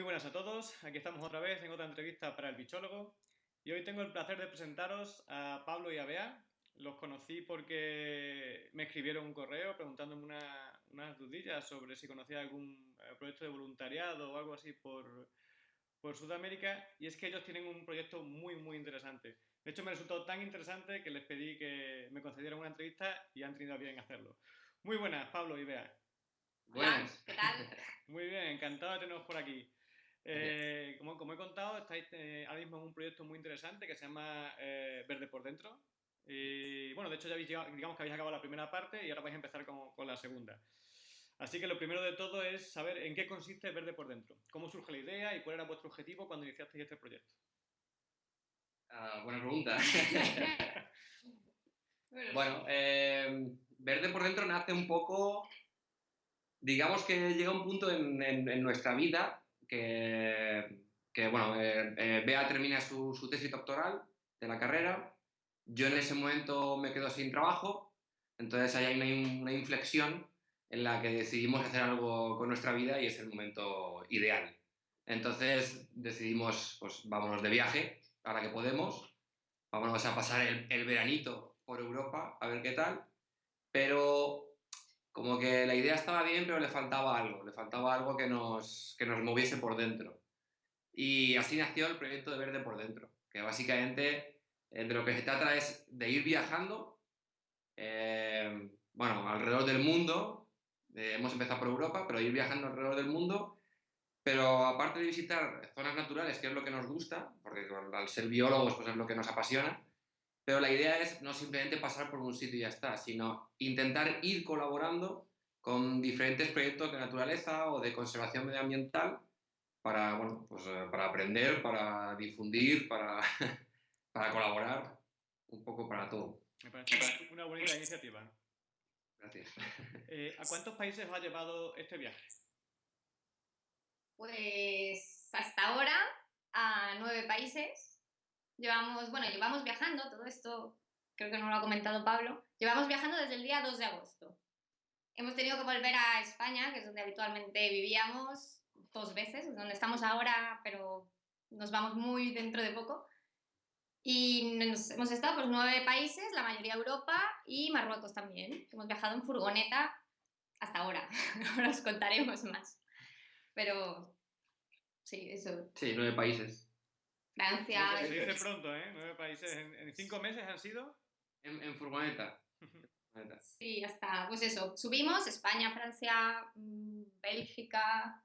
Muy buenas a todos, aquí estamos otra vez en otra entrevista para el bichólogo y hoy tengo el placer de presentaros a Pablo y a Bea. Los conocí porque me escribieron un correo preguntándome unas dudillas sobre si conocía algún eh, proyecto de voluntariado o algo así por, por Sudamérica y es que ellos tienen un proyecto muy muy interesante. De hecho me resultó tan interesante que les pedí que me concedieran una entrevista y han tenido bien hacerlo. Muy buenas, Pablo y Bea. Buenas. ¿Qué tal? Muy bien, encantado de teneros por aquí. Eh, como, como, he contado, estáis eh, ahora mismo en un proyecto muy interesante que se llama eh, Verde por Dentro. Y bueno, de hecho ya habéis digamos que habéis acabado la primera parte y ahora vais a empezar con, con, la segunda. Así que lo primero de todo es saber en qué consiste Verde por Dentro. ¿Cómo surge la idea y cuál era vuestro objetivo cuando iniciasteis este proyecto? Uh, buena pregunta. bueno, Verde por Dentro nace un poco... Digamos que llega un punto en, en, en nuestra vida que, bueno, eh, eh, Bea termina su, tesis doctoral de la carrera, yo en ese momento me quedo sin trabajo, entonces ahí hay una, una inflexión en la que decidimos hacer algo con nuestra vida y es el momento ideal. Entonces decidimos, pues vámonos de viaje, ahora que podemos, vámonos a pasar el, el veranito por Europa, a ver qué tal, pero como que la idea estaba bien, pero le faltaba algo, le faltaba algo que nos, que nos moviese por dentro. Y así nació el proyecto de Verde por Dentro, que básicamente eh, de lo que se trata es de ir viajando, eh, bueno, alrededor del mundo, eh, hemos empezado por Europa, pero ir viajando alrededor del mundo, pero aparte de visitar zonas naturales, que es lo que nos gusta, porque al ser biólogos pues es lo que nos apasiona, pero la idea es no simplemente pasar por un sitio y ya está, sino intentar ir colaborando con diferentes proyectos de naturaleza o de conservación medioambiental para, bueno, pues, eh, para aprender, para difundir, para, para colaborar, un poco para todo. Me parece una bonita iniciativa. Gracias. Eh, ¿A cuántos países os ha llevado este viaje? Pues hasta ahora a nueve países Llevamos, bueno, llevamos viajando, todo esto creo que no lo ha comentado Pablo, llevamos viajando desde el día 2 de agosto. Hemos tenido que volver a España, que es donde habitualmente vivíamos, dos veces, donde estamos ahora, pero nos vamos muy dentro de poco. Y hemos estado por nueve países, la mayoría Europa y Marruecos también. Hemos viajado en furgoneta hasta ahora, ahora os contaremos más. Pero sí, eso. Sí, nueve países. Francia. Se dice pronto, ¿eh? Nueve países. ¿En, cinco meses han sido? En, furgoneta. sí, hasta, pues eso, subimos España, Francia, mm, Bélgica,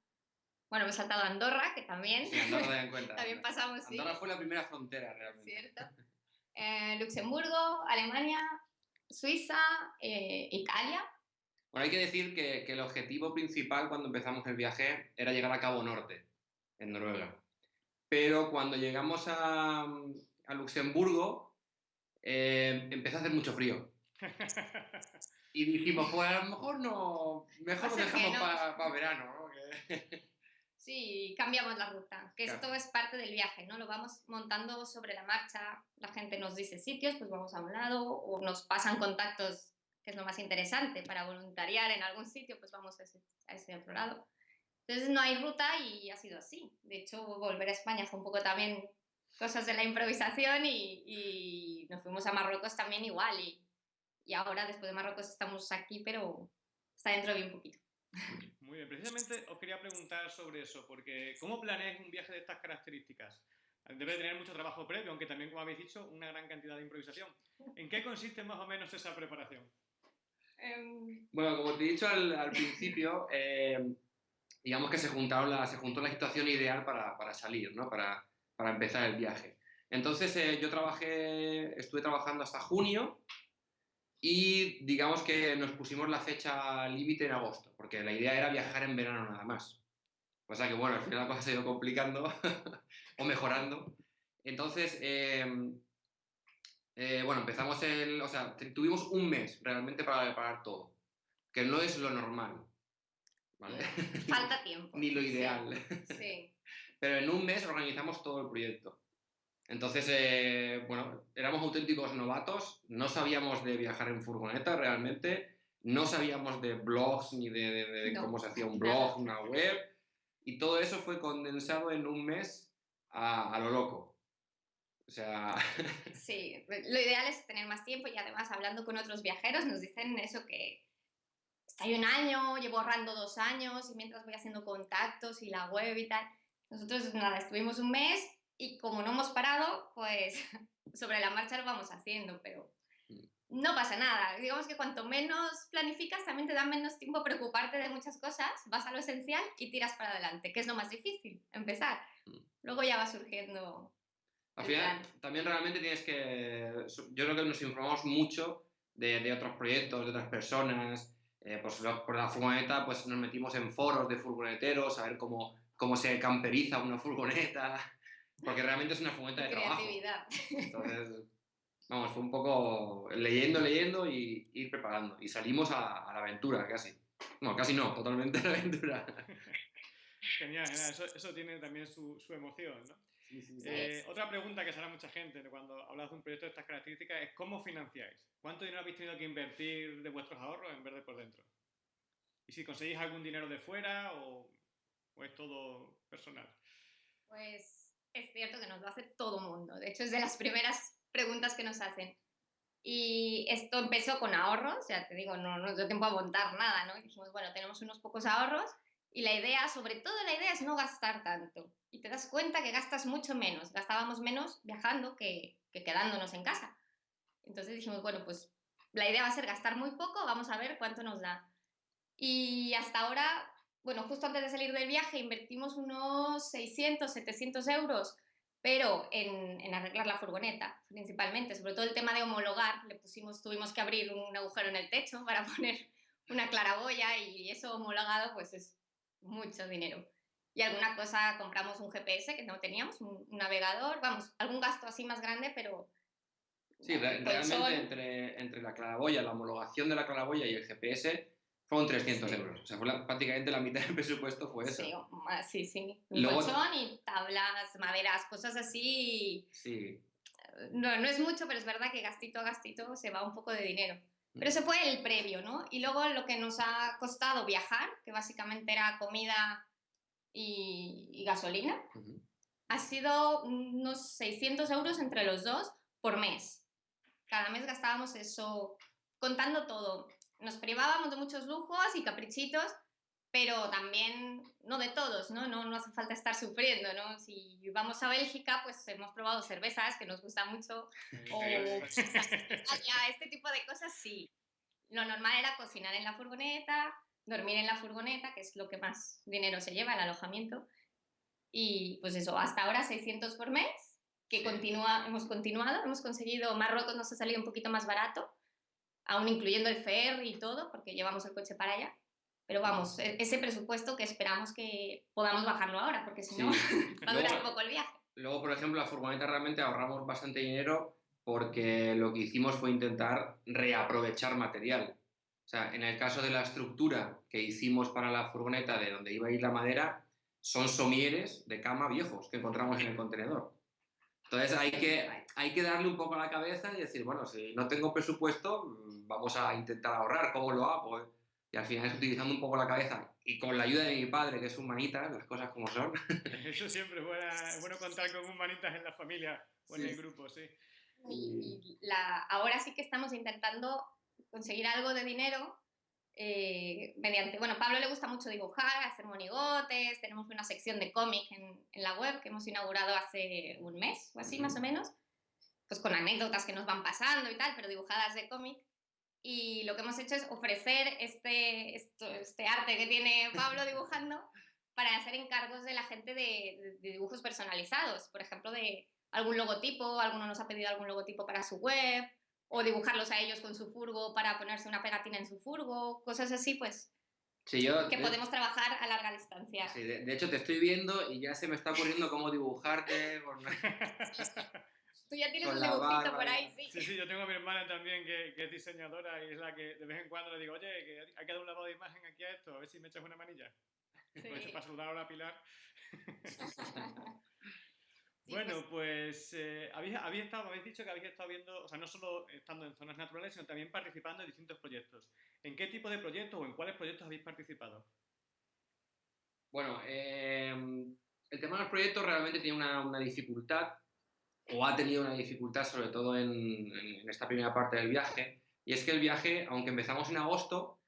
bueno, hemos saltado Andorra, que también. Sí, Andorra en cuenta. también pasamos, Andorra fue la primera frontera, realmente. Cierto. Eh, Luxemburgo, Alemania, Suiza, eh, Italia. Bueno, hay que decir que, que, el objetivo principal cuando empezamos el viaje era llegar a Cabo Norte, en Noruega. Pero cuando llegamos a, a Luxemburgo, eh, empezó a hacer mucho frío. Y dijimos, pues a lo mejor no, mejor lo dejamos para verano, ¿no? Sí, cambiamos la ruta, que esto es parte del viaje, ¿no? Lo vamos montando sobre la marcha, la gente nos dice sitios, pues vamos a un lado, o nos pasan contactos, que es lo más interesante, para voluntariar en algún sitio, pues vamos a ese, a ese otro lado. Entonces no hay ruta y ha sido así. De hecho, volver a España fue un poco también cosas de la improvisación y, nos fuimos a Marruecos también igual. Y, y, ahora, después de Marruecos, estamos aquí, pero está dentro de un poquito. Muy bien, precisamente os quería preguntar sobre eso, porque ¿cómo planeáis un viaje de estas características? Debe tener mucho trabajo previo, aunque también, como habéis dicho, una gran cantidad de improvisación. ¿En qué consiste más o menos esa preparación? Em, bueno, como te he dicho al, al principio, eh, digamos que se, juntaron la, se juntó la situación ideal para, para salir, ¿no? para, para, empezar el viaje. Entonces eh, yo trabajé, estuve trabajando hasta junio y digamos que nos pusimos la fecha límite en agosto, porque la idea era viajar en verano nada más. O sea que bueno, al final la cosa se ha ido complicando o mejorando. Entonces, em, eh, bueno, empezamos el, o sea, tuvimos un mes realmente para preparar todo, que no es lo normal. Falta tiempo. Ni lo ideal. Sí. Pero en un mes organizamos todo el proyecto. Entonces, eh, bueno, éramos auténticos novatos, no sabíamos de viajar en furgoneta realmente, no sabíamos de blogs ni de, cómo se hacía un blog, una web. y todo eso fue condensado en un mes a, a lo loco. O sea... Sí, lo ideal es tener más tiempo y además hablando con otros viajeros nos dicen eso que estoy un año, llevo ahorrando dos años y mientras voy haciendo contactos y la web y tal. Nosotros nada, estuvimos un mes y como no hemos parado, pues sobre la marcha lo vamos haciendo, pero mm. no pasa nada. Digamos que cuanto menos planificas, también te da menos tiempo preocuparte de muchas cosas, vas a lo esencial y tiras para adelante, que es lo más difícil, empezar. Mm. Luego ya va surgiendo. Al final, también realmente tienes que. Yo creo que nos informamos mucho de, de otros proyectos, de otras personas. Eh, pues por la furgoneta, pues nos metimos en foros de furgoneteros, a ver cómo, cómo se camperiza una furgoneta. Porque realmente es una furgoneta de trabajo. Entonces, vamos, fue un poco leyendo, leyendo y ir preparando. Y salimos a, la aventura, casi. No, casi no, totalmente a la aventura. Genial, genial. Eso, eso tiene también su, su emoción, ¿no? Eh, otra pregunta que sale mucha gente cuando hablas de un proyecto de estas características es ¿cómo financiáis? ¿Cuánto dinero habéis tenido que invertir de vuestros ahorros en vez de por dentro? ¿Y si conseguís algún dinero de fuera o, o es todo personal? Pues es cierto que nos lo hace todo mundo. De hecho, es de las primeras preguntas que nos hacen. Y esto empezó con ahorros, ya te digo, no nos dio tiempo a montar nada, ¿no? Y dijimos, bueno, tenemos unos pocos ahorros y la idea, sobre todo la idea es no gastar tanto. Y te das cuenta que gastas mucho menos, gastábamos menos viajando que, que quedándonos en casa. Entonces dijimos, bueno, pues la idea va a ser gastar muy poco, vamos a ver cuánto nos da. Y hasta ahora bueno, justo antes de salir del viaje invertimos unos 600, 700 euros, pero en, arreglar la furgoneta principalmente, sobre todo el tema de homologar, le pusimos, tuvimos que abrir un agujero en el techo para poner una claraboya y eso homologado pues es mucho dinero. Y alguna cosa, compramos un GPS que no teníamos, un, navegador, vamos, algún gasto así más grande, pero... Sí, realmente entre, entre la claraboya, la homologación de la claraboya y el GPS fueron 300 euros. O sea, fue prácticamente la mitad del presupuesto fue eso. Sí, sí, sí. Un colchón y tablas, maderas, cosas así. Sí. No, no es mucho, pero es verdad que gastito a gastito se va un poco de dinero. Pero ese fue el previo, ¿no? Y luego lo que nos ha costado viajar, que básicamente era comida y, gasolina, ha sido unos 600 euros entre los dos por mes. Cada mes gastábamos eso, contando todo, nos privábamos de muchos lujos y caprichitos, pero también no de todos, ¿no? No, no hace falta estar sufriendo, ¿no? Si vamos a Bélgica, pues hemos probado cervezas que nos gustan mucho, o este tipo de cosas sí. Lo normal era cocinar en la furgoneta, dormir en la furgoneta, que es lo que más dinero se lleva, el alojamiento. Y pues eso, hasta ahora 600 por mes, que continúa, hemos continuado, hemos conseguido, Marruecos nos ha salido un poquito más barato, aún incluyendo el ferry y todo, porque llevamos el coche para allá. Pero vamos, e-, ese presupuesto que esperamos que podamos bajarlo ahora, porque si no, va a durar un poco el viaje. Luego, por ejemplo, la furgoneta realmente ahorramos bastante dinero porque lo que hicimos fue intentar reaprovechar material. O sea, en el caso de la estructura que hicimos para la furgoneta de donde iba a ir la madera, son somieres de cama viejos que encontramos en el contenedor. Entonces hay que, hay que darle un poco a la cabeza y decir, bueno, si no tengo presupuesto, mm, vamos a intentar ahorrar, ¿cómo lo hago? Y al final es utilizando un poco la cabeza y con la ayuda de mi padre, que es un manitas, las cosas como son. Eso siempre es, bueno contar con un manitas en la familia o en el grupo, sí. Y, la, ahora sí que estamos intentando conseguir algo de dinero eh, mediante, bueno, Pablo le gusta mucho dibujar, hacer monigotes, tenemos una sección de cómic en, en, la web que hemos inaugurado hace un mes o así más o menos, pues con anécdotas que nos van pasando y tal, pero dibujadas de cómic. Y lo que hemos hecho es ofrecer este, este arte que tiene Pablo dibujando para hacer encargos de la gente de, de dibujos personalizados, por ejemplo, de algún logotipo, alguno nos ha pedido algún logotipo para su web, o dibujarlos a ellos con su furgo para ponerse una pegatina en su furgo, cosas así, pues que podemos trabajar a larga distancia. Sí, de, hecho te estoy viendo y ya se me está ocurriendo cómo dibujarte. Tú ya tienes un dibujito por ahí, sí. Sí, sí, yo tengo a mi hermana también que, que, es diseñadora y es la que de vez en cuando le digo, oye, que hay que dar un lavado de imagen aquí a esto, a ver si me echas una manilla. Sí. Pues para saludar a la Pilar. Bueno, pues, eh, habéis, estado, habéis dicho que habéis estado viendo, o sea, no solo estando en zonas naturales, sino también participando en distintos proyectos. ¿En qué tipo de proyectos o en cuáles proyectos habéis participado? Bueno, em, el tema de los proyectos realmente tiene una, dificultad, o ha tenido una dificultad sobre todo en, esta primera parte del viaje, y es que el viaje, aunque empezamos en agosto,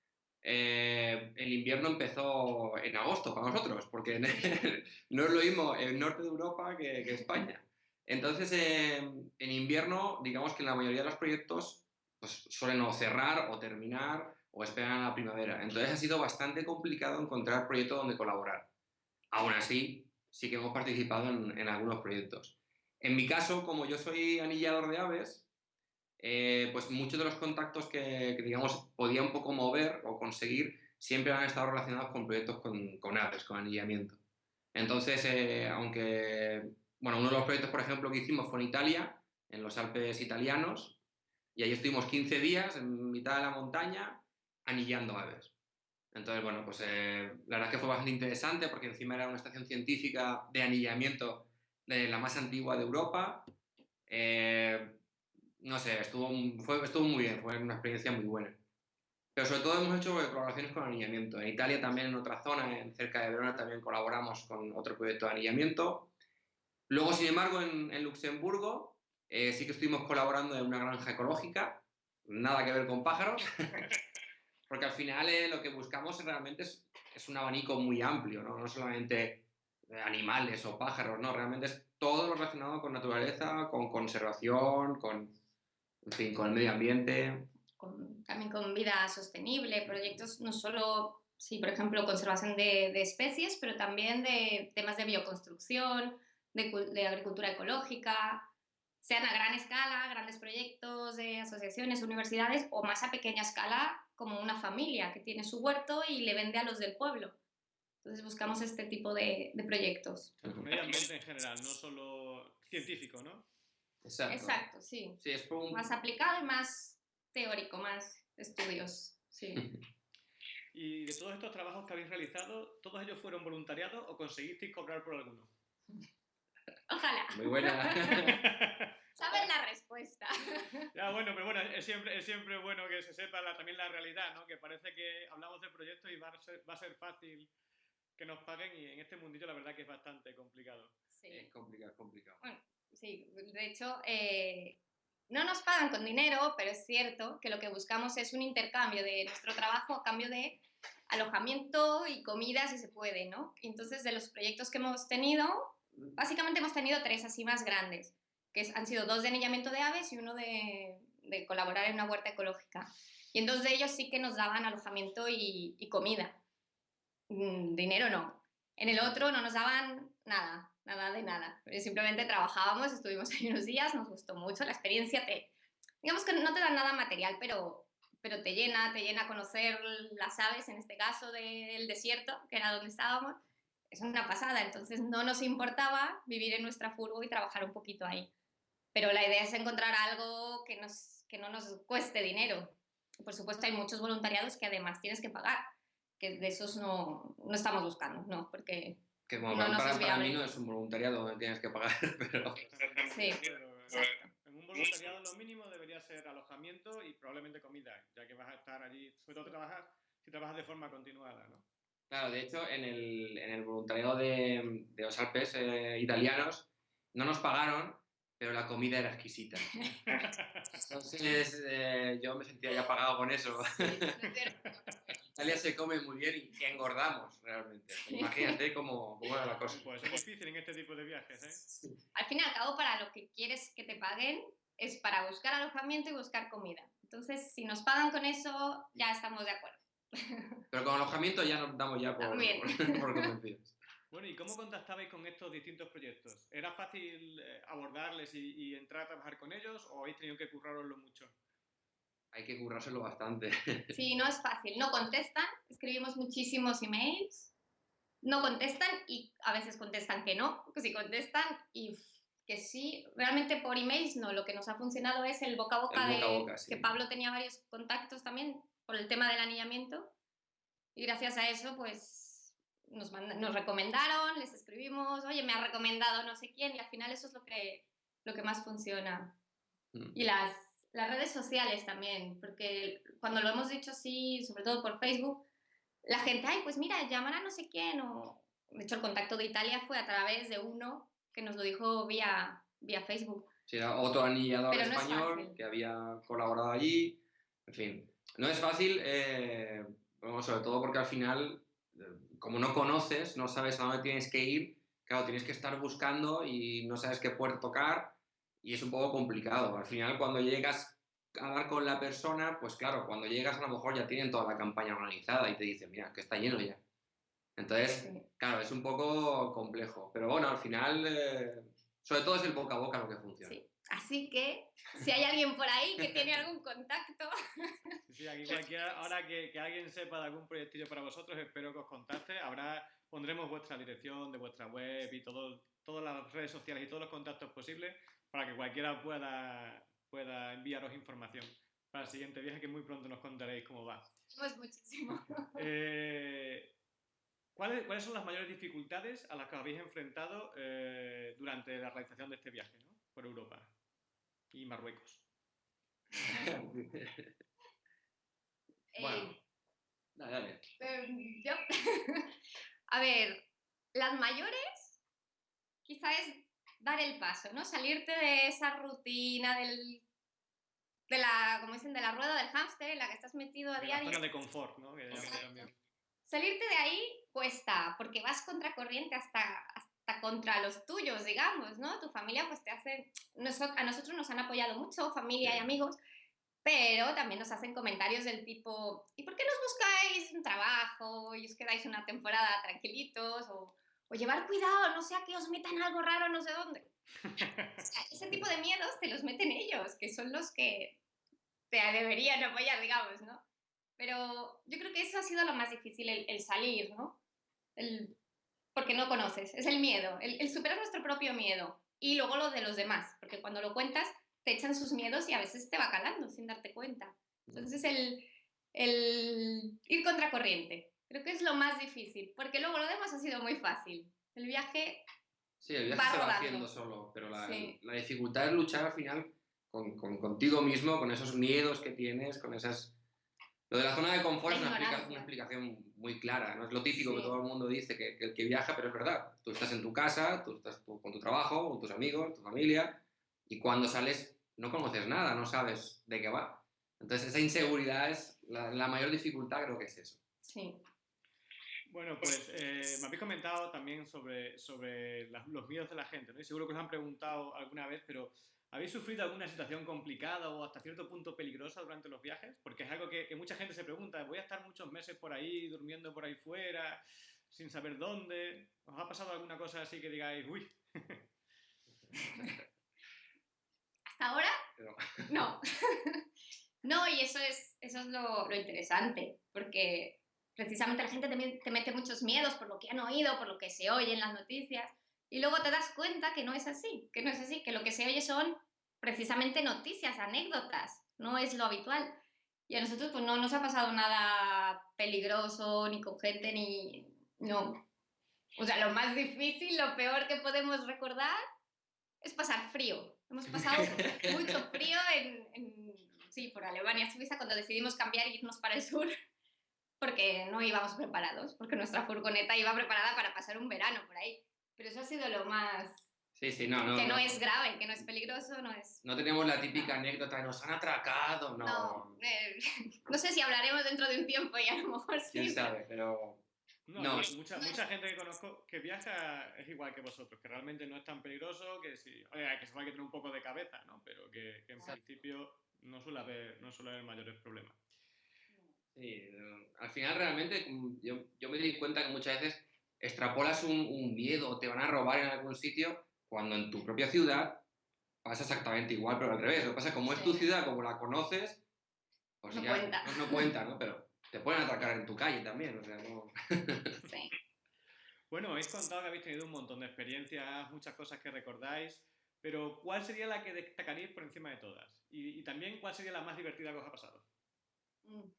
eh, el invierno empezó en agosto para nosotros, porque no es lo mismo el norte de Europa que, España. Entonces, em, en invierno, digamos que la mayoría de los proyectos pues, suelen o cerrar o terminar o esperan a la primavera. Entonces ha sido bastante complicado encontrar proyectos donde colaborar. Aún así, sí que hemos participado en, algunos proyectos. En mi caso, como yo soy anillador de aves, eh, pues muchos de los contactos que, digamos, podía un poco mover o conseguir siempre han estado relacionados con proyectos con, aves, con anillamiento. Entonces, eh, aunque, bueno, uno de los proyectos, por ejemplo, que hicimos fue en Italia, en los Alpes italianos, y ahí estuvimos 15 días en mitad de la montaña, anillando aves. Entonces, bueno, pues eh, la verdad es que fue bastante interesante porque encima era una estación científica de anillamiento de la más antigua de Europa. Eh, no sé, estuvo, fue, estuvo muy bien, fue una experiencia muy buena. Pero sobre todo hemos hecho colaboraciones con anillamiento. En Italia también, en otra zona, en cerca de Verona, también colaboramos con otro proyecto de anillamiento. Luego, sin embargo, en, Luxemburgo eh, sí que estuvimos colaborando en una granja ecológica, nada que ver con pájaros. Porque al final eh, lo que buscamos realmente es, es, un abanico muy amplio, ¿no? no solamente animales o pájaros, no, realmente es todo lo relacionado con naturaleza, con conservación, con, en fin, con el medio ambiente. también con vida sostenible, proyectos no solo, sí, por ejemplo, conservación de, de especies, pero también de temas de bioconstrucción, de, de agricultura ecológica, sean a gran escala, grandes proyectos de asociaciones, universidades, o más a pequeña escala, como una familia que tiene su huerto y le vende a los del pueblo. Entonces buscamos este tipo de, de proyectos. Medio ambiente en general, no solo científico, ¿no? Exacto. Exacto, sí. sí es Más aplicado y más teórico, más estudios, sí. y de todos estos trabajos que habéis realizado, ¿todos ellos fueron voluntariados o conseguisteis cobrar por alguno? Ojalá. Muy buena. Sabes la respuesta. Ya, bueno, pero bueno, es siempre, es siempre bueno que se sepa también la realidad, ¿no? Que parece que hablamos de proyectos y va a, ser, va a ser fácil que nos paguen y en este mundillo la verdad que es bastante complicado. Sí. Es complicado, es complicado. Bueno, sí, de hecho, eh, no nos pagan con dinero, pero es cierto que lo que buscamos es un intercambio de nuestro trabajo a cambio de alojamiento y comida si se puede, ¿no? Entonces, de los proyectos que hemos tenido, básicamente hemos tenido tres así más grandes que han sido dos de anillamiento de aves y uno de, de, colaborar en una huerta ecológica. Y en dos de ellos sí que nos daban alojamiento y, y comida. Mm, dinero no. En el otro no nos daban nada, nada de nada. Simplemente trabajábamos, estuvimos ahí unos días, nos gustó mucho la experiencia. Te, digamos que no te dan nada material, pero, pero te llena, te llena conocer las aves, en este caso del desierto, que era donde estábamos. Es una pasada, entonces no nos importaba vivir en nuestra furgo y trabajar un poquito ahí pero la idea es encontrar algo que, nos, que no nos cueste dinero. Por supuesto, hay muchos voluntariados que además tienes que pagar, que de esos no, no estamos buscando, ¿no? Porque que como no para, para, mí no es un voluntariado donde tienes que pagar, pero... Sí, En un voluntariado lo mínimo debería ser alojamiento y probablemente comida, ya que vas a estar allí, sobre todo trabajar, si trabajas de forma continuada, ¿no? Claro, de hecho, en el, en el voluntariado de, de los Alpes eh, italianos no nos pagaron, pero la comida era exquisita. Entonces eh, yo me sentía ya pagado con eso. Italia se come muy bien y engordamos realmente. Imagínate cómo, cómo era la cosa. Pues es difícil en este tipo de viajes, ¿eh? Al fin y al cabo, para lo que quieres que te paguen es para buscar alojamiento y buscar comida. Entonces, si nos pagan con eso, ya estamos de acuerdo. Pero con alojamiento ya nos damos ya por, por, por convencidos. Bueno, ¿y cómo contactabais con estos distintos proyectos? ¿Era fácil eh, abordarles y, entrar a trabajar con ellos o habéis tenido que curraroslo mucho? Hay que currárselo bastante. Sí, no es fácil. No contestan, escribimos muchísimos emails, no contestan y a veces contestan que no, que sí contestan y que sí. Realmente por emails no, lo que nos ha funcionado es el boca a boca, de que Pablo tenía varios contactos también por el tema del anillamiento y gracias a eso pues nos, nos recomendaron, les escribimos, oye, me ha recomendado no sé quién, y al final eso es lo que, lo que más funciona. Mm. Y las, las redes sociales también, porque cuando lo hemos dicho así, sobre todo por Facebook, la gente, ay, pues mira, llamar a no sé quién, o, De hecho, el contacto de Italia fue a través de uno que nos lo dijo vía, vía Facebook. Sí, era otro anillador no es español fácil. que había colaborado allí. En fin, no es fácil, eh, bueno, sobre todo porque al final, eh, como no conoces, no sabes a dónde tienes que ir, claro, tienes que estar buscando y no sabes qué puerta tocar y es un poco complicado. Al final, cuando llegas a hablar con la persona, pues claro, cuando llegas a lo mejor ya tienen toda la campaña organizada y te dicen, mira, que está lleno ya. Entonces, claro, es un poco complejo. Pero bueno, al final, eh, sobre todo es el boca a boca lo que funciona. Sí. Así que, si hay alguien por ahí que tiene algún contacto, Sí, sí, aquí cualquiera, ahora que, que alguien sepa de algún proyectillo para vosotros, espero que os contacte. Habrá, pondremos vuestra dirección de vuestra web y todo, todas las redes sociales y todos los contactos posibles para que cualquiera pueda, pueda enviaros información para el siguiente viaje que muy pronto nos contaréis cómo va. pues muchísimo. Eh, ¿cuáles, cuáles son las mayores dificultades a las que os habéis enfrentado eh, durante la realización de este viaje ¿no? por Europa y Marruecos? Bueno. Eh, Dale, dale. Eh, yo- A ver, las mayores quizá es dar el paso, ¿no? Salirte de esa rutina del, de la, como dicen, de la rueda del hámster en la que estás metido a la diario. zona de confort, ¿no? Que. Salirte de ahí cuesta, porque vas contracorriente hasta, hasta contra los tuyos, digamos, ¿no? Tu familia pues te hace... A nosotros nos han apoyado mucho, familia y Sí. amigos, pero también nos hacen comentarios del tipo, ¿y por qué no os buscáis un trabajo y os quedáis una temporada tranquilitos? O, o llevar cuidado, no sea que os metan algo raro no sé dónde. O sea, ese tipo de miedos te los meten ellos, que son los que te deberían apoyar, digamos, ¿no? Pero yo creo que eso ha sido lo más difícil, el, el salir, ¿no? El- porque no conoces, es el miedo, el, el superar nuestro propio miedo y luego lo de los demás, porque cuando lo cuentas te echan sus miedos y a veces te va calando sin darte cuenta. Entonces el, el ir contracorriente, creo que es lo más difícil, porque luego lo demás ha sido muy fácil. El viaje, Sí, el viaje Va se va rodando. haciendo solo, pero la, Sí. la dificultad es luchar al final con, con- contigo mismo, con esos miedos que tienes, con esas... Lo de la zona de confort es una, explica- una explicación muy clara, ¿no? Es lo típico que Sí. todo el mundo dice, que, que el que viaja, pero es verdad. Tú estás en tu casa, tú estás tú- con tu trabajo, con tus amigos, tu familia, y cuando sales no conoces nada, no sabes de qué va. Entonces esa inseguridad es la, la mayor dificultad, creo que es eso. sí, Bueno, pues eh, me habéis comentado también sobre, sobre la- los miedos de la gente, ¿no? Y seguro que os han preguntado alguna vez, pero ¿habéis sufrido alguna situación complicada o hasta cierto punto peligrosa durante los viajes? Porque es algo que, que mucha gente se pregunta, voy a estar muchos meses por ahí, durmiendo por ahí fuera, sin saber dónde. ¿Os ha pasado alguna cosa así que digáis, uy, hasta ahora Pero- no. no, y eso es, eso es lo, lo interesante, porque precisamente la gente te mete muchos miedos por lo que han oído, por lo que se oye en las noticias, y luego te das cuenta que no es así, que no es así, que lo que se oye son precisamente noticias, anécdotas, no es lo habitual. Y a nosotros pues no nos ha pasado nada peligroso, ni con gente, ni... No. O sea, lo más difícil, lo peor que podemos recordar es pasar frío. Hemos pasado mucho frío en, en- sí, por Alemania, Suiza, cuando decidimos cambiar y irnos para el sur, porque no íbamos preparados, porque nuestra furgoneta iba preparada para pasar un verano por ahí. Pero eso ha sido lo más... Sí, sí, no, no. que no, no. es grave, que no es peligroso, no es... No tenemos la típica anécdota de nos han atracado, no. No, eh, no sé si hablaremos dentro de un tiempo y a lo mejor sí. Quién sabe, pero No, No. mucha, mucha gente que conozco que viaja es igual que vosotros, que realmente no es tan peligroso, que sí, oye, que se va a tener un poco de cabeza, ¿no? Pero que, que en Exacto. principio no suele haber, no suele haber mayores problemas. Sí, al final realmente mm, yo, yo me di cuenta que muchas veces extrapolas un, un miedo o te van a robar en algún sitio cuando en tu propia ciudad pasa exactamente igual, pero al revés. Lo que pasa es que como es tu ciudad, como la conoces, pues No ya cuenta. No, no cuenta, ¿no? Pero te pueden atracar en tu calle también, o sea, no... Sí. Bueno, habéis contado que habéis tenido un montón de experiencias, muchas cosas que recordáis, pero ¿cuál sería la que destacaríais por encima de todas? Y, y también, ¿cuál sería la más divertida que os ha pasado? Mm.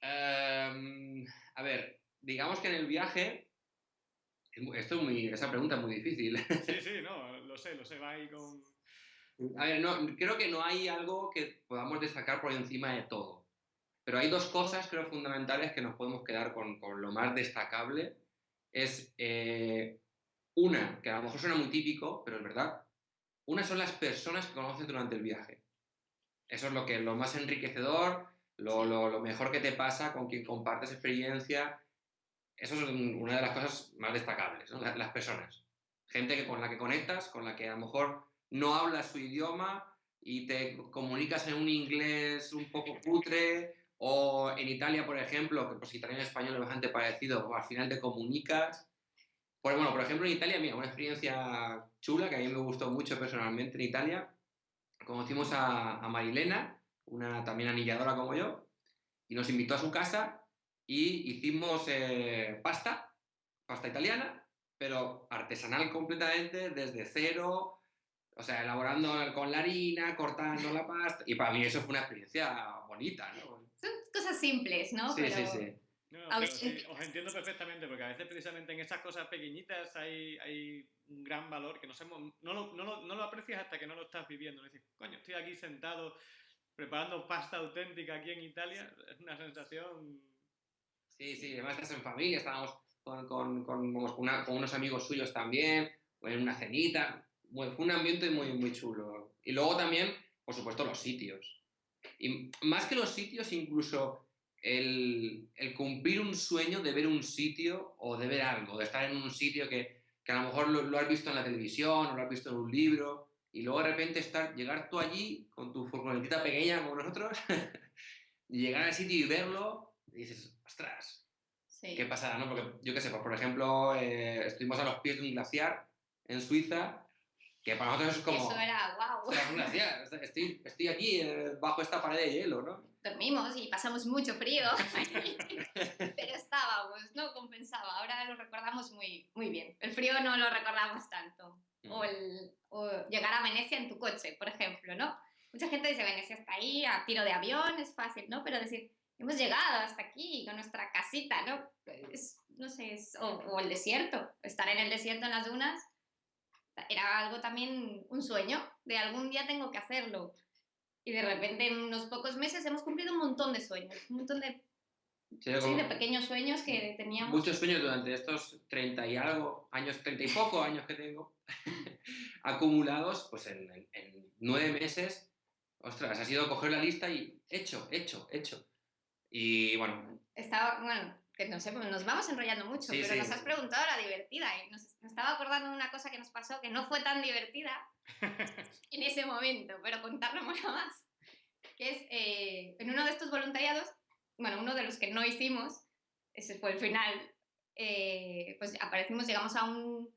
Em, a ver, digamos que en el viaje... es Esto es muy, esa pregunta es muy difícil. Sí, sí, no, lo sé, lo sé, va ahí con... A ver, no, creo que no hay algo que podamos destacar por encima de todo. Pero hay dos cosas, creo, fundamentales que nos podemos quedar con, con lo más destacable. es eh, una, que a lo mejor suena muy típico, pero es verdad, una son las personas que conoces durante el viaje. Eso es lo, que, lo más enriquecedor, lo, mejor que te pasa con quien compartes experiencia. Eso es una de las cosas más destacables, las, personas. Gente que, con la que conectas, con la que a lo mejor no hablas su idioma y te comunicas en un inglés un poco putre, o en Italia, por ejemplo, que pues italiano y español es bastante parecido, al final te comunicas. Pues bueno, por ejemplo, en Italia, mira, una experiencia chula que a mí me gustó mucho personalmente en Italia. Conocimos a, a Marilena, una también anilladora como yo, y nos invitó a su casa y hicimos eh, pasta, pasta italiana, pero artesanal completamente, desde cero, o sea, elaborando con la harina, cortando la pasta, y para mí eso fue una experiencia bonita, ¿no? Son cosas simples, ¿no? Sí, sí, sí. os entiendo perfectamente, porque a veces precisamente en esas cosas pequeñitas hay, hay un gran valor que no, no, lo, no, lo, no, lo, aprecias hasta que no lo estás viviendo. Dices, coño, estoy aquí sentado preparando pasta auténtica aquí en Italia, es una sensación... Sí, sí, además estás en familia, estábamos con, con, con, unos amigos suyos también, en una cenita, fue un ambiente muy, muy chulo. Y luego también, por supuesto, los sitios. Y más que los sitios, incluso el, el, cumplir un sueño de ver un sitio o de ver algo, de estar en un sitio que, que a lo mejor lo, lo, has visto en la televisión o lo has visto en un libro y luego de repente estar, llegar tú allí con tu furgonetita pequeña como nosotros y llegar al sitio y verlo y dices, ostras, ¿qué pasará? No? Porque yo qué sé, pues, por ejemplo, eh, estuvimos a los pies de un glaciar en Suiza que para nosotros es como... Eso era, wow. un glaciar, estoy, estoy aquí eh, bajo esta pared de hielo, ¿no? Dormimos y pasamos mucho frío, pero estábamos, ¿no? Compensaba. Ahora lo recordamos muy, muy bien. El frío no lo recordamos tanto o, el, o llegar a Venecia en tu coche, por ejemplo, ¿no? Mucha gente dice Venecia está ahí, a tiro de avión, es fácil, ¿no? Pero decir, hemos llegado hasta aquí con nuestra casita, ¿no? Es, no sé, es, o, o, el desierto, estar en el desierto en las dunas, era algo también, un sueño, de algún día tengo que hacerlo. Y de repente en unos pocos meses hemos cumplido un montón de sueños, un montón de Sí, de pequeños sueños que teníamos. Muchos sueños durante estos 30 y algo años, 30 y poco años que tengo acumulados, pues en, en, nueve meses, ostras, ha sido coger la lista y hecho, hecho, hecho. Y bueno. Estaba, bueno, que no sé, pues nos vamos enrollando mucho, pero nos has preguntado la divertida y nos, estaba acordando de una cosa que nos pasó que no fue tan divertida en ese momento, pero contarlo mucho más. Que es, eh, en uno de estos voluntariados bueno, uno de los que no hicimos, ese fue el final, eh, pues aparecimos, llegamos a, un,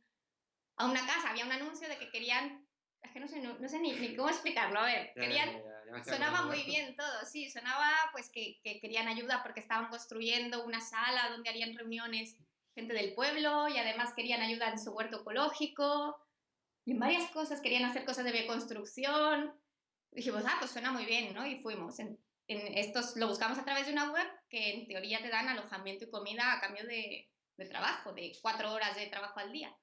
a una casa, había un anuncio de que querían, es que no sé, no, sé ni, cómo explicarlo, a ver, querían, sonaba muy bien todo, sí, sonaba pues que, que, querían ayuda porque estaban construyendo una sala donde harían reuniones gente del pueblo y además querían ayuda en su huerto ecológico y en varias cosas, querían hacer cosas de bioconstrucción. Dijimos, ah, pues suena muy bien, ¿no? Y fuimos. En, en estos lo buscamos a través de una web que en teoría te dan alojamiento y comida a cambio de, de trabajo, de cuatro horas de trabajo al día.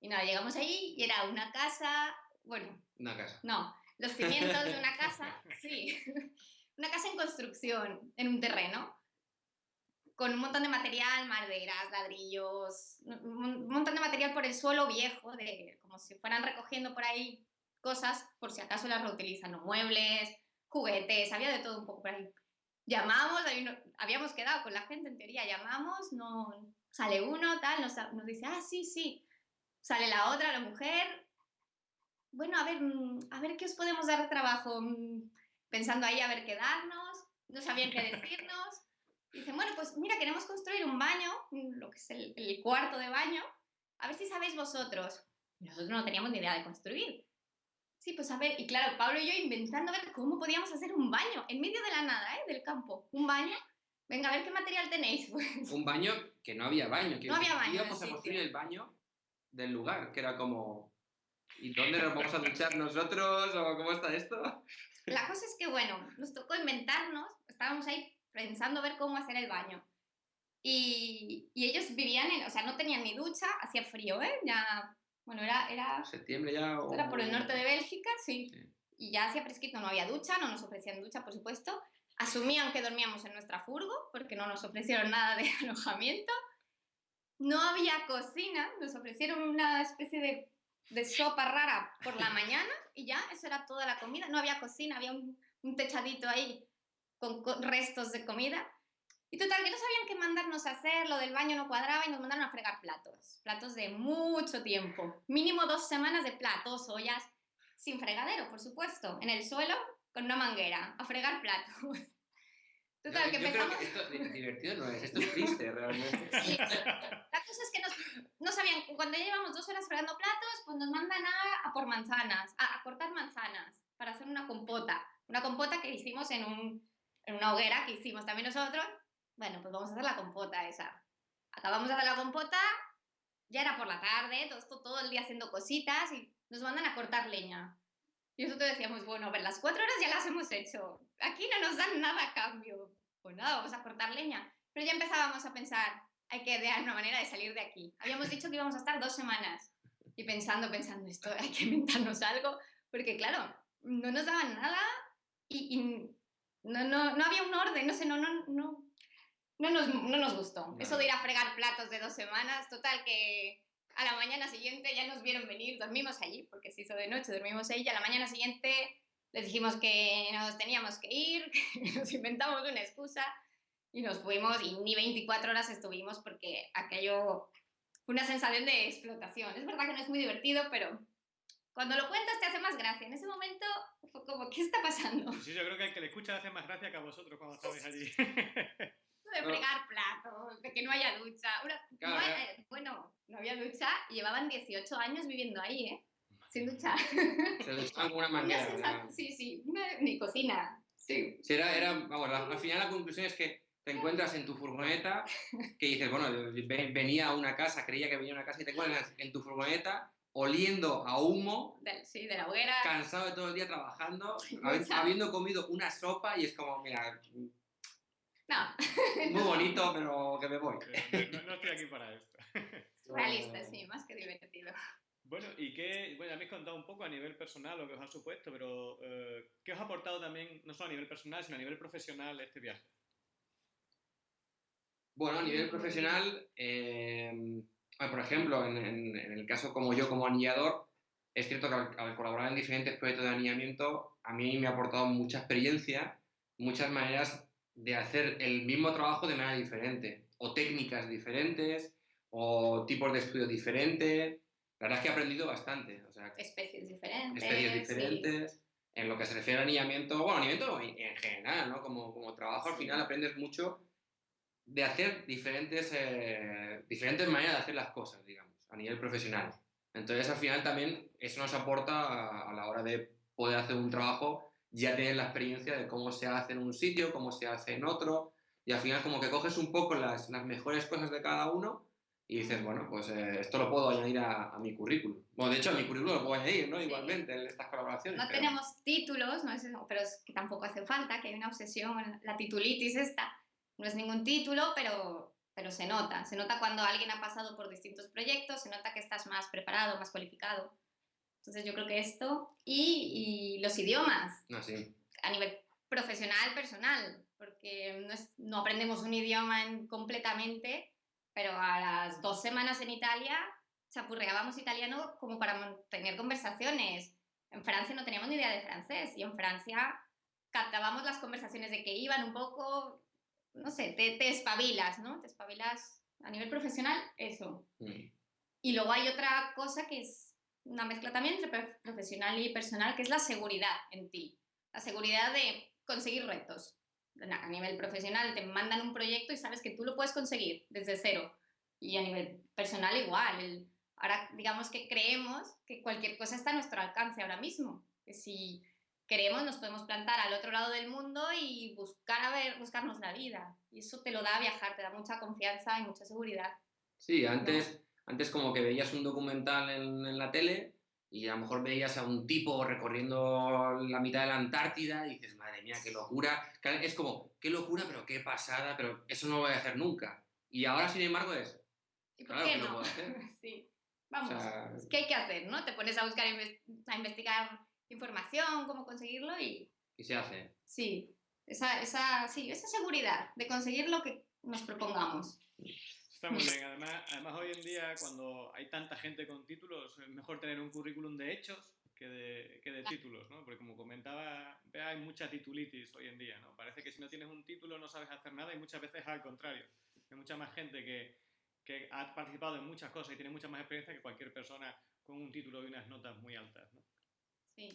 Y nada, llegamos allí y era una casa, bueno... Una casa. No, los cimientos de una casa, sí. Una casa en construcción, en un terreno, con un montón de material, maderas, ladrillos, un montón de material por el suelo viejo, de, como si fueran recogiendo por ahí cosas por si acaso las reutilizan, ¿no? muebles, juguetes, había de todo un poco por ahí. Llamamos, habíamos quedado con la gente en teoría, llamamos, no sale uno, tal, nos, nos dice, ah, sí, sí. Sale la otra, la mujer. Bueno, a ver, mm, a ver qué os podemos dar de trabajo. Mm, pensando ahí a ver qué darnos, no sabían qué decirnos. Dicen, bueno, pues mira, queremos construir un baño, mm, lo que es el, el cuarto de baño, a ver si sabéis vosotros. Nosotros no teníamos ni idea de construir. Sí, pues a ver, y claro, Pablo y yo inventando a ver cómo podíamos hacer un baño en medio de la nada, ¿eh? Del campo. Un baño. Venga, a ver qué material tenéis. Pues. Un baño que no había baño. Que no había baño. Íbamos a construir el baño del lugar, que era como. ¿Y dónde nos vamos a duchar nosotros? ¿O cómo está esto? La cosa es que, bueno, nos tocó inventarnos, estábamos ahí pensando a ver cómo hacer el baño. Y, y ellos vivían en, o sea, no tenían ni ducha, hacía frío, ¿eh? Ya bueno, era... era Septiembre ya... Era por el norte de Bélgica, sí. Y ya hacía fresquito, no había ducha, no nos ofrecían ducha, por supuesto. Asumían que dormíamos en nuestra furgo, porque no nos ofrecieron nada de alojamiento. no había cocina, nos ofrecieron una especie de, de sopa rara por la mañana y ya, eso era toda la comida. No había cocina, había un, un techadito ahí con, con restos de comida. Y total, que no sabían qué mandarnos a hacer, lo del baño no cuadraba y nos mandaron a fregar platos. Platos de mucho tiempo. Mínimo dos semanas de platos, ollas, sin fregadero, por supuesto, en el suelo con una manguera, a fregar platos. Total, Yo- que yo creo empezamos... que esto di- divertido no es, esto es triste realmente. Sí, la cosa es que nos, no sabían, cuando ya llevamos dos horas fregando platos, pues nos mandan a, a por manzanas, a, a cortar manzanas para hacer una compota. Una compota que hicimos en, un, en una hoguera que hicimos también nosotros. Bueno, pues vamos a hacer la compota esa. Acabamos de hacer la compota, ya era por la tarde, todo esto todo el día haciendo cositas y nos mandan a cortar leña. Y nosotros decíamos, bueno, a ver, las cuatro horas ya las hemos hecho. Aquí no nos dan nada a cambio. Pues nada, vamos a cortar leña. Pero ya empezábamos a pensar, hay que idear una manera de salir de aquí. Habíamos dicho que íbamos a estar dos semanas. Y pensando, pensando, esto hay que inventarnos algo. Porque claro, no nos daban nada y, y no, no, no había un orden, no sé, no, no, no, no, nos, no nos gustó. Eso de ir a fregar platos de dos semanas, total que a la mañana siguiente ya nos vieron venir, dormimos allí, porque se hizo de noche, dormimos allí, y a la mañana siguiente les dijimos que nos teníamos que ir, que nos inventamos una excusa y nos fuimos y ni 24 horas estuvimos porque aquello fue una sensación de explotación. Es verdad que no es muy divertido, pero cuando lo cuentas te hace más gracia. En ese momento fue como, ¿qué está pasando? Sí, yo creo que el que le escucha le hace más gracia que a vosotros cuando estabais allí. De fregar platos, de que no haya ducha. Una- Claro, no eh, bueno, no había ducha y llevaban 18 años viviendo ahí, ¿eh? Sin ducha. Se con una manguera. sí, sí, una- ni cocina. Sí. Sí, era, era, vamos, la- al final la conclusión es que te encuentras en tu furgoneta, que dices, bueno, ve- venía a una casa, creía que venía a una casa y te encuentras en tu furgoneta oliendo a humo, De, sí, de la hoguera. cansado de todo el día trabajando, habiendo comido una sopa y es como, mira, No, muy bonito, pero que me voy. No, no estoy aquí para esto. realista, sí, más que divertido. Bueno, y qué, bueno, ya me habéis contado un poco a nivel personal lo que os ha supuesto, pero eh, ¿qué os ha aportado también, no solo a nivel personal, sino a nivel profesional este viaje? Bueno, a nivel profesional, eh, bueno, por ejemplo, en, en- en el caso como yo, como anillador, es cierto que al, al colaborar en diferentes proyectos de anillamiento, a mí me ha aportado mucha experiencia, muchas maneras de hacer el mismo trabajo de manera diferente, o técnicas diferentes, o tipos de estudio diferentes. La verdad es que he aprendido bastante, o sea, Especies diferentes. especies sí. diferentes. En lo que se refiere a anillamiento, bueno, anillamiento en, en general, ¿no? Como, como trabajo al Sí. final aprendes mucho de hacer diferentes, eh, diferentes maneras de hacer las cosas, digamos, a nivel profesional. Entonces al final también eso nos aporta a, a la hora de poder hacer un trabajo, ya tener la experiencia de cómo se hace en un sitio, cómo se hace en otro, y al final como que coges un poco las, las mejores cosas de cada uno y dices, bueno, pues eh, esto lo puedo añadir a, a mi currículum. Bueno, de hecho a mi currículum lo puedo añadir, ¿no? Sí. Igualmente en estas colaboraciones. No pero- tenemos títulos, no es pero es que tampoco hace falta, que hay una obsesión, la titulitis esta. No es ningún título, pero, pero se nota. Se nota cuando alguien ha pasado por distintos proyectos, se nota que estás más preparado, más cualificado. Entonces yo creo que esto y, y los idiomas No, sí. a nivel profesional, personal, porque no, es- no aprendemos un idioma en- completamente, pero a las dos semanas en Italia chapurreábamos italiano como para mantener conversaciones. En Francia no teníamos ni idea de francés y en Francia captábamos las conversaciones de que iban un poco, no sé, te, te espabilas, ¿no? Te espabilas a nivel profesional, eso. Mm. Y luego hay otra cosa que es una mezcla también entre prof- profesional y personal, que es la seguridad en ti. La seguridad de conseguir retos. A nivel profesional te mandan un proyecto y sabes que tú lo puedes conseguir desde cero. Y a nivel personal igual. Ahora digamos que creemos que cualquier cosa está a nuestro alcance ahora mismo. Que si queremos nos podemos plantar al otro lado del mundo y buscar a ver, buscarnos la vida. Y eso te lo da viajar, te da mucha confianza y mucha seguridad. Sí, antes, antes como que veías un documental en, en la tele y a lo mejor veías a un tipo recorriendo la mitad de la Antártida y dices, madre mía, qué locura. Es como, qué locura, pero qué pasada, pero eso no lo voy a hacer nunca. Y ahora, sin embargo, es, ¿Y por Claro qué no? puedo hacer. sí. o Vamos. sea, ¿Qué hay que hacer, no? Te pones a buscar, a investigar información, cómo conseguirlo y y se hace. sí, esa, esa, sí, esa seguridad de conseguir lo que nos propongamos. Está muy bien. Además, además, hoy en día, cuando hay tanta gente con títulos, es mejor tener un currículum de hechos que de, que de títulos, ¿no? Porque como comentaba, hay mucha titulitis hoy en día, ¿no? Parece que si no tienes un título no sabes hacer nada y muchas veces al contrario. Hay mucha más gente que, que ha participado en muchas cosas y tiene mucha más experiencia que cualquier persona con un título y unas notas muy altas, ¿no? Sí.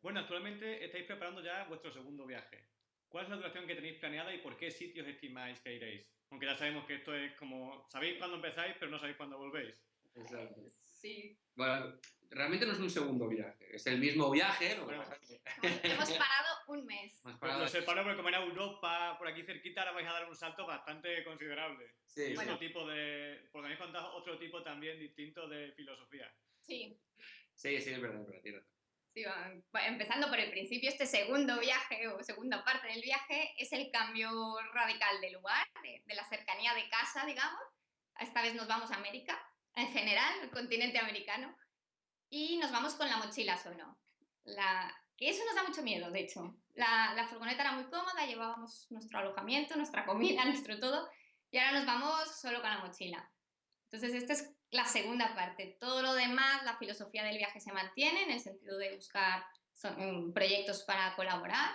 Bueno, actualmente estáis preparando ya vuestro segundo viaje. ¿Cuál es la duración que tenéis planeada y por qué sitios estimáis que iréis? Aunque ya sabemos que esto es como, sabéis cuándo empezáis, pero no sabéis cuándo volvéis. Exacto. Sí. Bueno, realmente no es un segundo viaje, es el mismo viaje. Lo que Bueno, pasa es que Hemos parado un mes. hemos Pues lo separo porque como era Europa, por aquí cerquita, ahora vais a dar un salto bastante considerable. Sí, Y sí. otro tipo de, porque me habéis contado otro tipo también distinto de filosofía. Sí. sí, sí, es verdad, es verdad. Sí, va- empezando por el principio, este segundo viaje o segunda parte del viaje es el cambio radical de lugar, de, de la cercanía de casa, digamos. Esta vez nos vamos a América, en general, el continente americano, y nos vamos con la mochila solo. La, que eso nos da mucho miedo, de hecho. La, la furgoneta era muy cómoda, llevábamos nuestro alojamiento, nuestra comida, nuestro todo, y ahora nos vamos solo con la mochila. Entonces, esta es la segunda parte. Todo lo demás, la filosofía del viaje se mantiene en el sentido de buscar son- mm, proyectos para colaborar,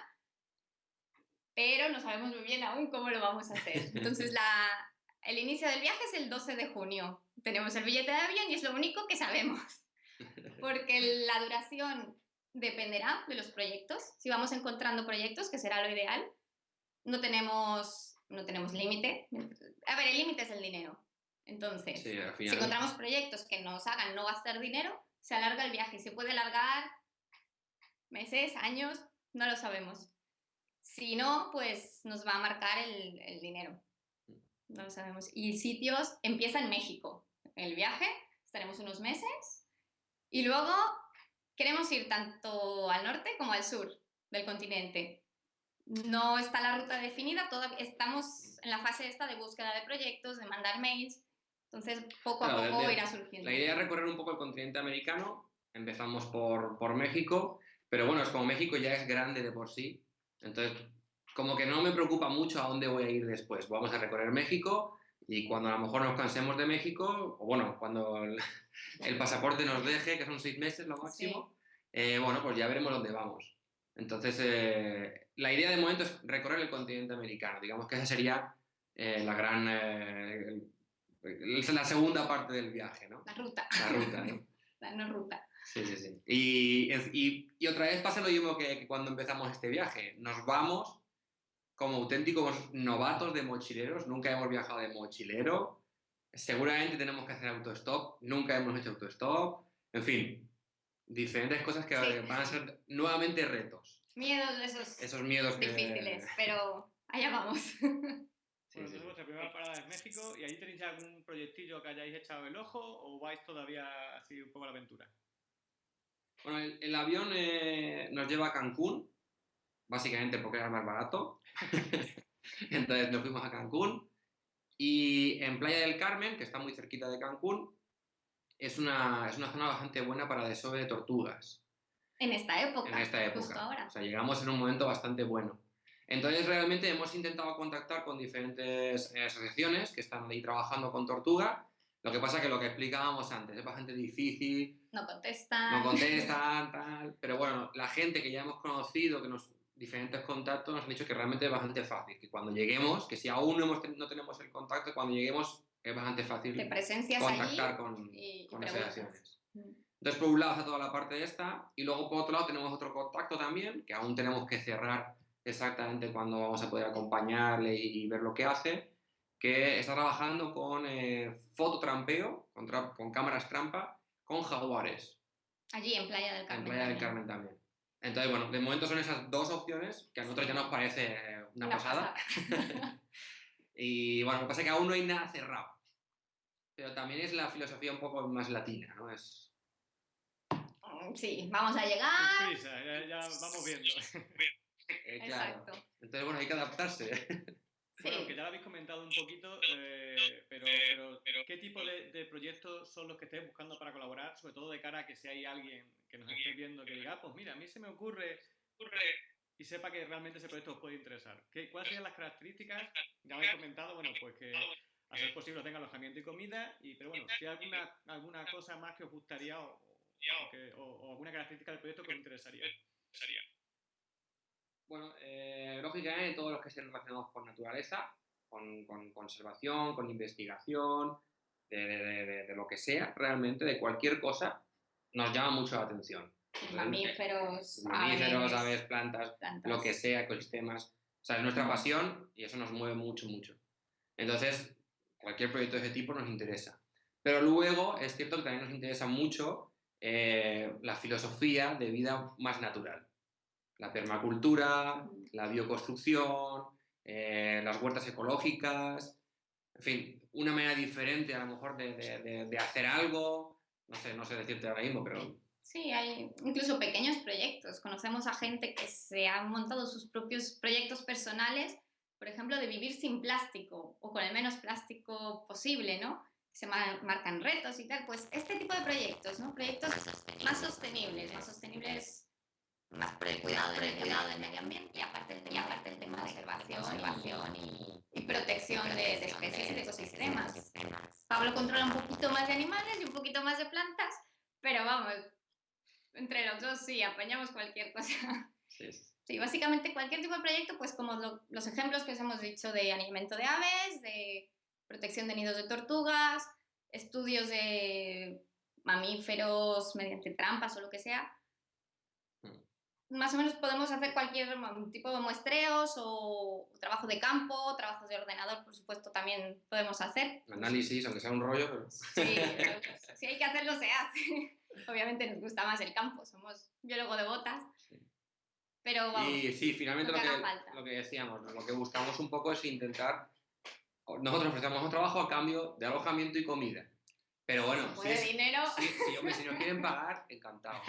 pero no sabemos muy bien aún cómo lo vamos a hacer. Entonces, la, el inicio del viaje es el 12 de junio. Tenemos el billete de avión y es lo único que sabemos, porque la duración dependerá de los proyectos. Si vamos encontrando proyectos, que será lo ideal, no tenemos, no tenemos límite. A ver, el límite es el dinero. Entonces, Sí, si encontramos proyectos que nos hagan no gastar dinero, se alarga el viaje se puede alargar meses, años, no lo sabemos. Si no, pues nos va a marcar el, el dinero. No lo sabemos. Y sitios, empieza en México el viaje, estaremos unos meses y luego queremos ir tanto al norte como al sur del continente. No está la ruta definida, todavía estamos en la fase esta de búsqueda de proyectos, de mandar mails, entonces poco a Claro, poco de- irá surgiendo. La idea es recorrer un poco el continente americano. Empezamos por, por México, pero bueno, es como México ya es grande de por sí. Entonces, como que no me preocupa mucho a dónde voy a ir después. Vamos a recorrer México y cuando a lo mejor nos cansemos de México, o bueno, cuando el, el pasaporte nos deje, que son seis meses lo máximo, eh, bueno, pues ya veremos dónde vamos. Entonces, eh, la idea de momento es recorrer el continente americano. Digamos que esa sería eh, la gran... el- la segunda parte del viaje, ¿no? La ruta, La ruta, ¿no? la no ruta. Sí, sí, sí. Y, y- y otra vez pasa lo mismo que, que cuando empezamos este viaje. Nos vamos como auténticos novatos de mochileros. Nunca hemos viajado de mochilero. Seguramente tenemos que hacer autostop. Nunca hemos hecho autostop. En fin, diferentes cosas que Sí. van a ser nuevamente retos. Miedos esos Esos miedos que... difíciles, pero allá vamos. Sí, Bueno, sí, entonces sí. vuestra primera parada es México y ahí tenéis algún proyectillo que hayáis echado el ojo o vais todavía así un poco a la aventura. Bueno, el, el avión eh, nos lleva a Cancún, básicamente porque era más barato. Entonces nos fuimos a Cancún. Y en Playa del Carmen, que está muy cerquita de Cancún, es una, es una zona bastante buena para desove de tortugas En esta época, en esta época. justo ahora. O sea, llegamos en un momento bastante bueno. Entonces, realmente hemos intentado contactar con diferentes asociaciones que están ahí trabajando con tortuga. Lo que pasa que lo que explicábamos antes es bastante difícil, No contestan. no contestan, tal. Pero bueno, la gente que ya hemos conocido, que nos diferentes contactos, nos han dicho que realmente es bastante fácil. Que cuando lleguemos, que si aún no, hemos ten- no tenemos el contacto, cuando lleguemos es bastante fácil Te presencias allí contactar con, y, con asociaciones. Mm. Entonces, por un lado está toda la parte esta, y luego por otro lado tenemos otro contacto también, que aún tenemos que cerrar exactamente cuándo vamos a poder acompañarle y, y ver lo que hace, que está trabajando con eh, fototrampeo, con, tra- con cámaras trampa, con jaguares, Allí en Playa del Carmen. en Playa del también. Carmen también. Entonces, bueno, de momento son esas dos opciones, que a nosotros ya nos parece eh, una, pasada. y bueno, lo que pasa es que aún no hay nada cerrado. Pero también es la filosofía un poco más latina, ¿no? Es, Mm, Sí, vamos a llegar. prisa, ya, ya vamos viendo. Eh, claro. Exacto. Entonces, bueno, hay que adaptarse. Sí. Bueno, que ya lo habéis comentado un poquito, eh, pero, pero ¿qué tipo de, de proyectos son los que estáis buscando para colaborar? Sobre todo de cara a que si hay alguien que nos esté viendo que diga, "Ah, pues mira, a mí se me ocurre y sepa que realmente ese proyecto os puede interesar. ¿Qué, ¿Cuáles serían las características? Ya habéis comentado, bueno, pues que a ser posible tenga alojamiento y comida, y, pero bueno, si hay alguna, alguna cosa más que os gustaría o, o, alguna característica del proyecto que os interesaría. Bueno, eh, lógicamente todos los que estén relacionados con naturaleza, con, con conservación, con investigación, de, lo que sea, realmente, de cualquier cosa, nos llama mucho la atención. Mamíferos, mamíferos aves, plantas, lo que sea, ecosistemas. O sea, es nuestra pasión y eso nos mueve mucho, mucho. Entonces, cualquier proyecto de ese tipo nos interesa. Pero luego es cierto que también nos interesa mucho eh, la filosofía de vida más natural. La permacultura, la bioconstrucción, eh, las huertas ecológicas, en fin, una manera diferente a lo mejor de, hacer algo, no sé, no sé decirte ahora mismo, pero... Sí, hay incluso pequeños proyectos. Conocemos a gente que se ha montado sus propios proyectos personales, por ejemplo, de vivir sin plástico o con el menos plástico posible, ¿no? Se marcan retos y tal. Pues este tipo de proyectos, ¿no? Proyectos más sostenibles, más sostenibles más por el cuidado, del, medio ambiente y aparte el tema, aparte el tema de conservación, y, y, protección de, especies y de ecosistemas. Pablo controla un poquito más de animales y un poquito más de plantas, pero vamos, entre los dos sí, apañamos cualquier cosa. Sí, sí básicamente cualquier tipo de proyecto, pues como los ejemplos que os hemos dicho de alimento de aves, de protección de nidos de tortugas, estudios de mamíferos mediante trampas o lo que sea, más o menos podemos hacer cualquier tipo de muestreos o trabajo de campo, trabajos de ordenador, por supuesto, también podemos hacer. Análisis, aunque sea un rollo, pero... Sí, si hay que hacerlo, se hace. Obviamente nos gusta más el campo, somos biólogo de botas. Pero vamos, Y sí, finalmente lo que, lo que, decíamos, lo que buscamos un poco es intentar... Nosotros ofrecemos un trabajo a cambio de alojamiento y comida. Pero bueno, si, es, dinero. Si, nos quieren pagar, encantado.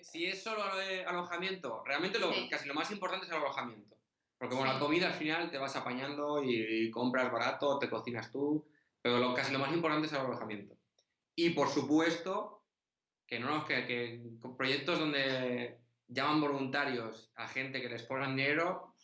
Si, es solo alojamiento, realmente lo, casi lo más importante es el alojamiento. Porque bueno, la comida al final te vas apañando y, compras barato, te cocinas tú, pero lo, casi lo más importante es el alojamiento. Y por supuesto, que no que, que proyectos donde llaman voluntarios a gente que les pongan dinero,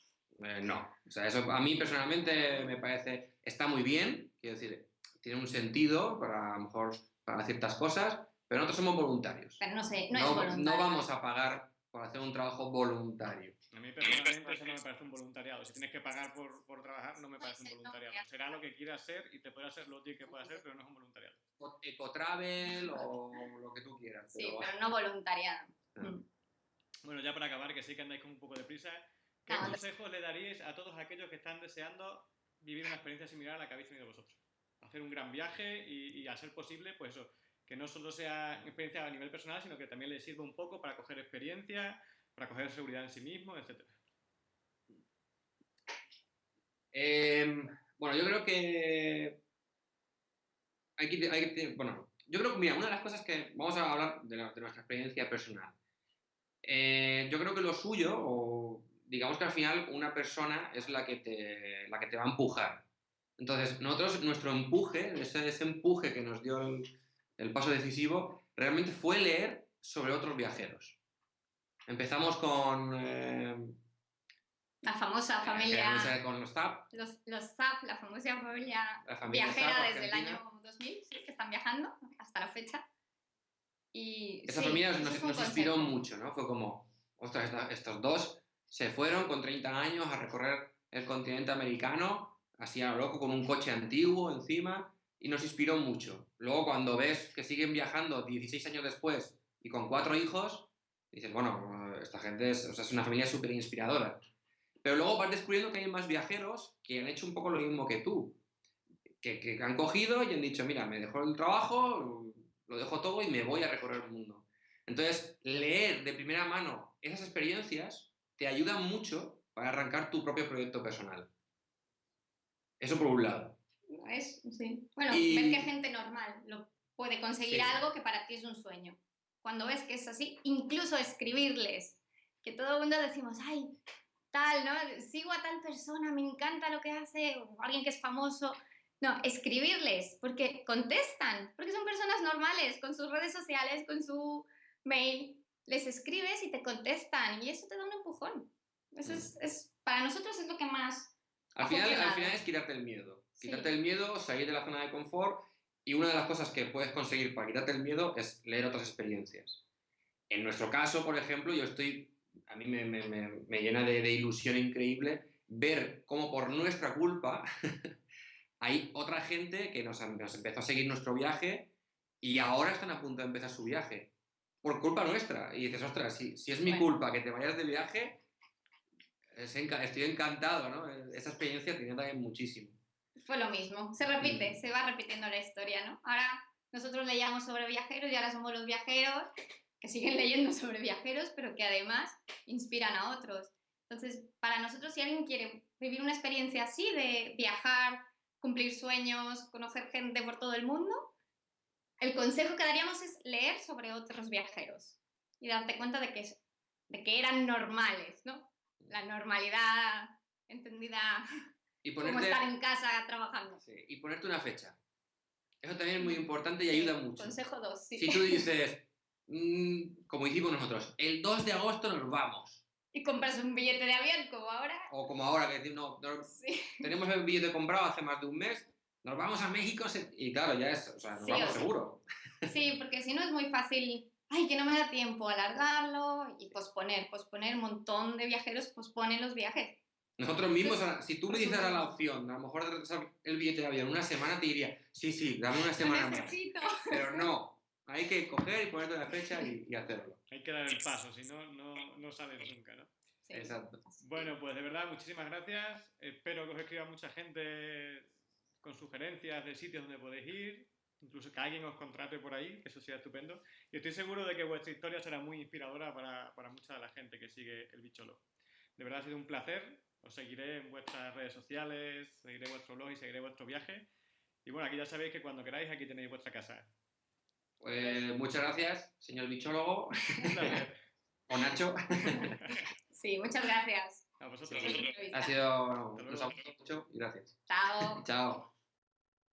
eh, no. O sea, eso a mí personalmente me parece, está muy bien, quiero decir, tiene un sentido para, a lo mejor, para ciertas cosas, pero nosotros somos voluntarios. Pero no sé, no, es voluntario. No vamos a pagar por hacer un trabajo voluntario. A mí personalmente eso no me parece un voluntariado. Si tienes que pagar por, por trabajar, no me parece un voluntariado. Será lo que quieras ser y te puede ser lo que pueda hacer, pero no es un voluntariado. Ecotravel o lo que tú quieras. Sí, pero no voluntariado. Ah. Mm. Bueno, ya para acabar, que sí que andáis con un poco de prisa, ¿qué consejos le daríais a todos aquellos que están deseando vivir una experiencia similar a la que habéis tenido vosotros? Hacer un gran viaje y, y a ser posible, pues eso, que no solo sea experiencia a nivel personal, sino que también le sirva un poco para coger experiencia, para coger seguridad en sí mismo, etc. Em, bueno, yo creo que hay que, bueno, yo creo que, mira, una de las cosas que vamos a hablar de, nuestra experiencia personal. Eh, yo creo que lo suyo, o digamos que al final una persona es la que te, la que te va a empujar. Entonces, nosotros, nuestro empuje, ese, empuje que nos dio el, paso decisivo, realmente fue leer sobre otros viajeros. Empezamos con... Eh, la famosa familia... con los ZAP. Los, ZAP, la famosa familia, viajera desde el año 2000, que están viajando hasta la fecha. Y, Esa familia nos, nos inspiró mucho, ¿no? Fue como, ostras, estos dos se fueron con 30 años a recorrer el continente americano así a lo loco, con un coche antiguo encima, y nos inspiró mucho. Luego, cuando ves que siguen viajando 16 años después y con cuatro hijos, dices, bueno, esta gente es, es una familia súper inspiradora. Pero luego vas descubriendo que hay más viajeros que han hecho un poco lo mismo que tú, que, que han cogido y han dicho, mira, me dejo el trabajo, lo dejo todo y me voy a recorrer el mundo. Entonces, leer de primera mano esas experiencias te ayuda mucho para arrancar tu propio proyecto personal. Eso por un lado. Es, sí. Bueno, ver que gente normal lo puede conseguir algo que para ti es un sueño. Cuando ves que es así, incluso escribirles, que todo el mundo decimos, ay, tal, ¿no? Sigo a tal persona, me encanta lo que hace, o alguien que es famoso. No, escribirles, porque contestan, porque son personas normales, con sus redes sociales, con su mail. Les escribes y te contestan, y eso te da un empujón. Eso es, es para nosotros es lo que más al final, al final es quitarte el miedo. Quitarte Sí. el miedo, salir de la zona de confort y una de las cosas que puedes conseguir para quitarte el miedo es leer otras experiencias. En nuestro caso, por ejemplo, yo estoy, a mí me, me- me- me llena de, de ilusión increíble ver cómo por nuestra culpa hay otra gente que nos, nos empezó a seguir nuestro viaje y ahora están a punto de empezar su viaje. Por culpa nuestra. Y dices, ostras, si, si es mi Bueno. culpa que te vayas de viaje, es enca- estoy encantado, ¿no? Esa experiencia tiene también muchísimo. Fue lo mismo, se repite, Mm. se va repitiendo la historia, ¿no? Ahora nosotros leíamos sobre viajeros y ahora somos los viajeros que siguen leyendo sobre viajeros, pero que además inspiran a otros. Entonces, para nosotros, si alguien quiere vivir una experiencia así de viajar, cumplir sueños, conocer gente por todo el mundo, el consejo que daríamos es leer sobre otros viajeros y darte cuenta de que, de que eran normales, ¿no? La normalidad entendida Y como estar en casa trabajando. sí, y ponerte una fecha. Eso también es muy importante y ayuda mucho. Consejo 2, sí. Si tú dices, mm, como hicimos nosotros, el 2 de agosto nos vamos. Y compras un billete de avión como ahora. O como ahora, que no, no, Sí. tenemos el billete comprado hace más de un mes, nos vamos a México y claro, ya es, o sea, nos Sí, vamos o sea, seguro. sí, porque si no es muy fácil, ay, que no me da tiempo, alargarlo y posponer, posponer, un montón de viajeros posponen los viajes. Nosotros mismos, ahora, si tú me dijeras la opción, a lo mejor de retrasar el billete de avión una semana, te diría, sí, sí, dame una semana más. Pero no, hay que coger y ponerte una fecha y, y hacerlo. Hay que dar el paso, si no, no, no sales nunca, ¿no? Sí. Exacto. Bueno, pues de verdad, muchísimas gracias. Espero que os escriba mucha gente con sugerencias de sitios donde podéis ir, incluso que alguien os contrate por ahí, que eso sea estupendo. Y estoy seguro de que vuestra historia será muy inspiradora para, para mucha de la gente que sigue el bicholo. De verdad ha sido un placer. Os seguiré en vuestras redes sociales, seguiré vuestro blog y seguiré vuestro viaje. Y bueno, aquí ya sabéis que cuando queráis aquí tenéis vuestra casa. Pues muchas gracias, señor bichólogo, Un o Nacho. Sí, muchas gracias. A vosotros. Sí. Ha sido, gustado mucho y gracias. Chao. Chao.